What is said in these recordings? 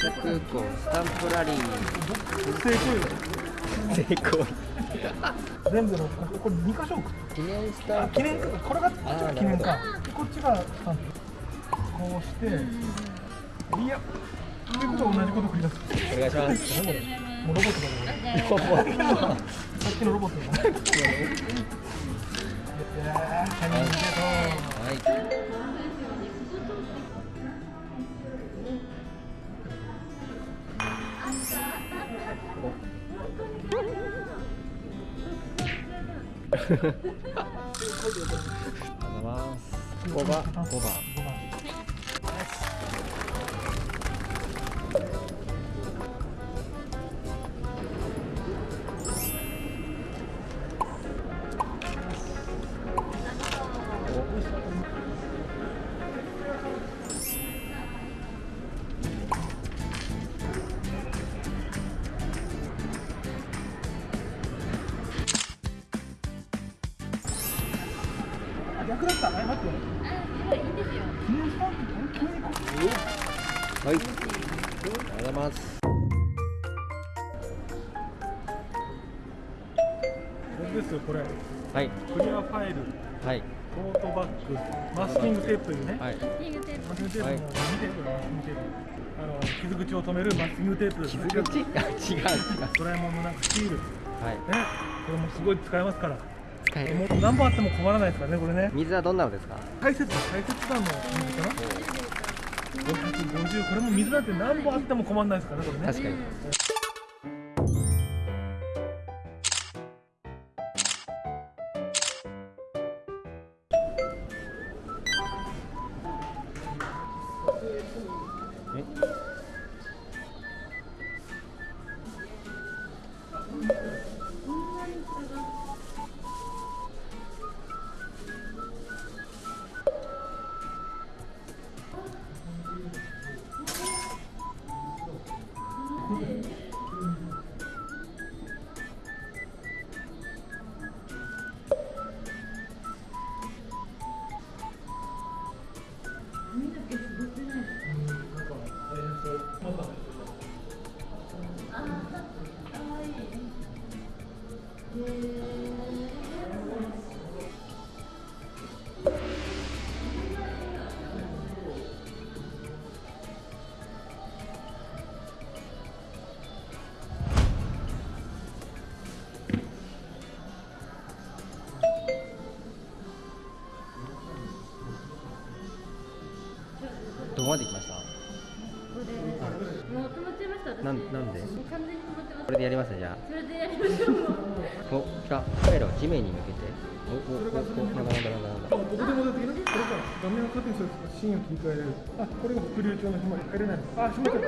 須空港スタンプラリー成功成功全部のこれ2箇所記念スタンプ記念これが記念かこっちがスタンプこうしていやっていうことは同じこと繰り出すお願いしますもうロボットだねさっきのロボットだねいやチャンジゲはいありがとうございます。5番5番ですよこれ。はい。クリアファイル。はい。トートバッグマスキングテープというね、はい。マスキングテープ。も見てる、マスキングテープ。あの傷口を止めるマスキングテープ傷口あ違う違う。ドラえもんのなんかシールねはい。これもすごい使えますから。使えもるう何本あっても困らないですからねこれね。水はどんなのですか？大切大切なの水かな。550これも水なんて何本あっても困らないですからねこれね。確かにあお来たカメラを地面に向けておおおおなんだなんだなんだなんだ。どこでも出てきるこれから画面をカットにするシーンを切り替えれる。あこれが副流帳の紐に入れないのあ閉めちゃっ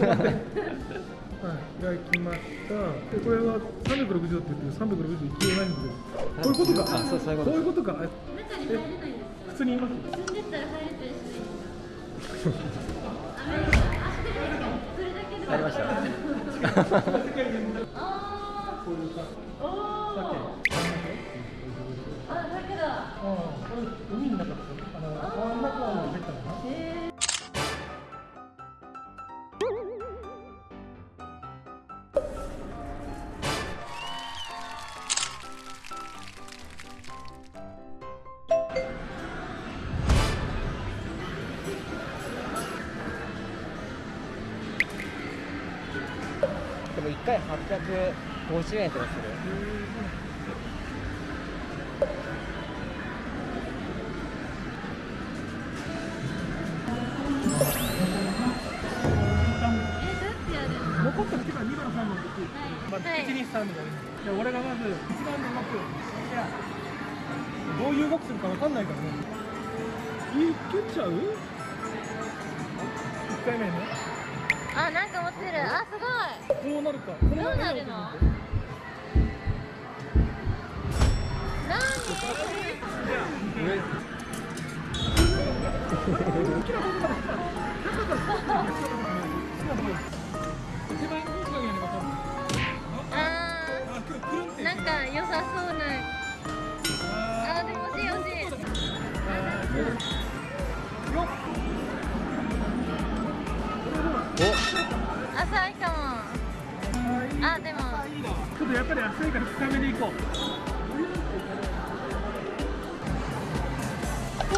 た。はい開きました。でこれは360度って言って360度勢いないんですよ。こういうことかあそうそういうこと。こういうことか。あ中に入れないんです。普通に言います？住んでったら入れたりしあそれだけで入りました こういう感じーおさっきーああ海の中ですよあの川の中を出たのかなへーでも1回50円とかする。えどうやってやるの残った時。は2番3番でい。くまあ、1、2、3で俺がまず1番で動くどうい。う動きするか分かんない。からねい。けちゃう ?1 回目ねあなんか持ってる。あすごい。こうなるか。どうなるの？何？あなんか良さそうなあ浅いかも。あでも。ちょっとやっぱり浅いから深めでいこう。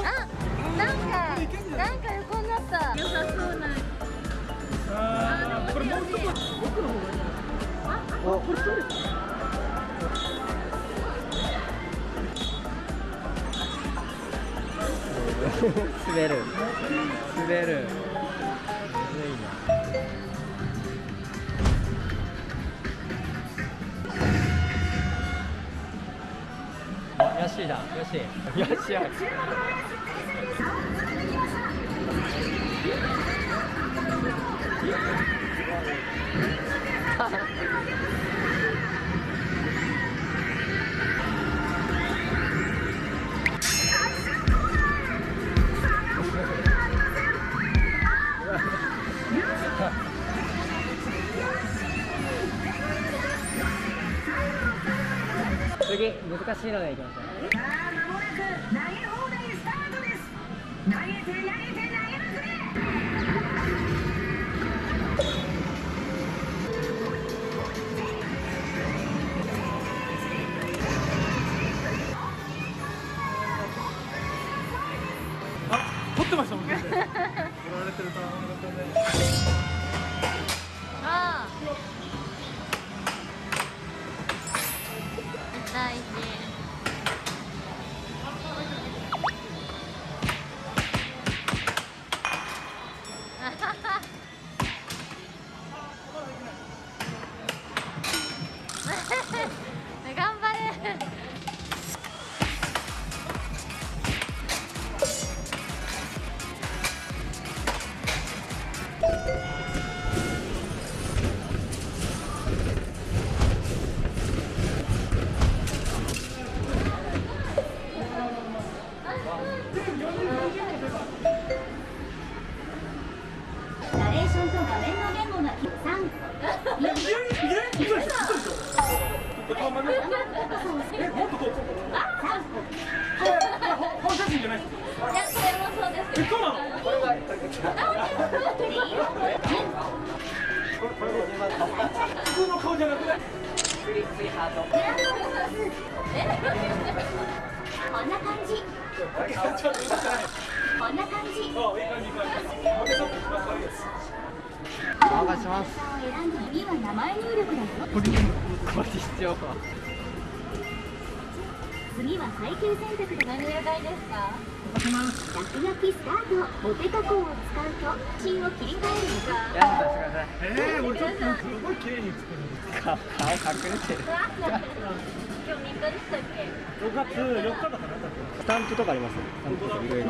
あなんかなんか横になった。良さそうな。あーこれもうちょっと奥の方がいいおこれ取れ 滑る。滑るあよしだよし次難しいのでいきましょうさあ間もなく投げ放題スタートです投げて投げて投げまくれあ取ってましたもんこんな感じお願いします。これこれ必要か次は配球選択で何色がいいです。か落書きスタートお手加工を使うと芯を切り替えるのやらせてくださいえー、俺ちょっとす。ごい綺麗に作る顔顔隠れてる今日3日でしたっけ6月4日だからだってスタンプとかあります。スタンプとかいろいろ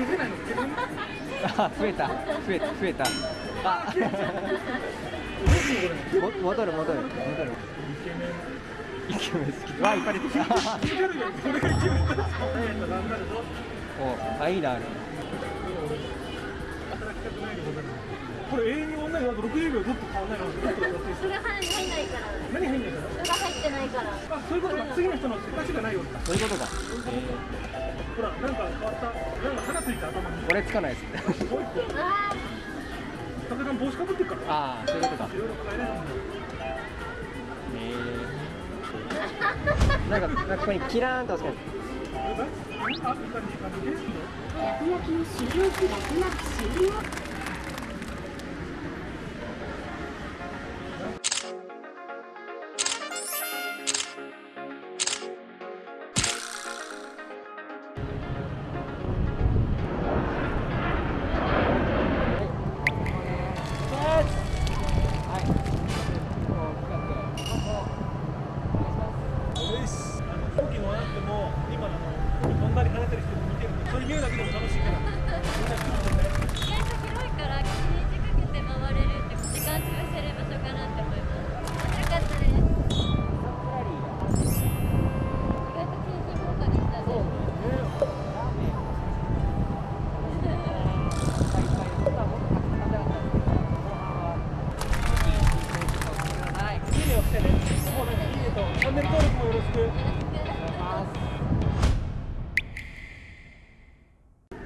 持って綺麗ないのあ増えた。増えた。増えた。あ。も 戻る戻る。戻る。イケメン。好きわいっぱい出てきたこれがイエット頑張るぞおあいいなある働きたくないでございますこれ永遠にオンラインあと60秒ずっと変わらないのずっとやってるそれ入んないから何入んないかそれが入ってないからあそういうことか次の人の手足がないようにそういうことか、えーほらなんか変わったなんか花ついた頭にこれつかないですねもう一個あ武田帽子かぶってるからああそういうことかいろいろ変えれるんだよえー、なんかなんかここにキラーンと押すかあ、いい感じ、いい感じですね。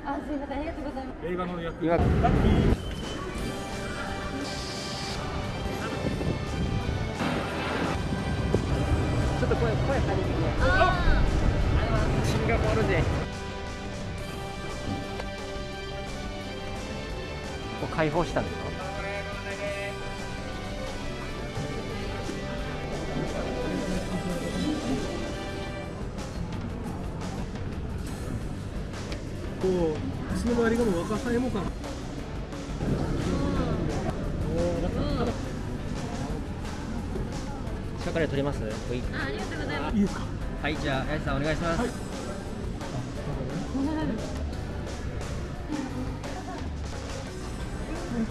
あ、すいません、ありがとうございます。映画の役。ここ開放したんですかこう石の周りがもう若さえも感。近くで撮ります？はい。ーあありがとうございます。いいですか？はいじゃあ八重さんお願いします、はいでも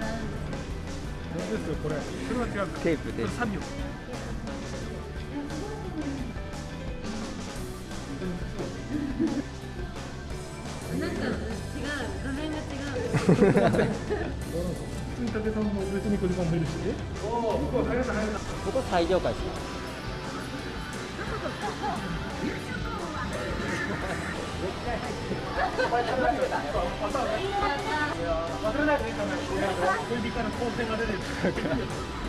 らうんですですよこれそれは違うテープでこは入らない入らないこ最上階です忘れないでねカメラ小指から光線が出てる。ありがとうございます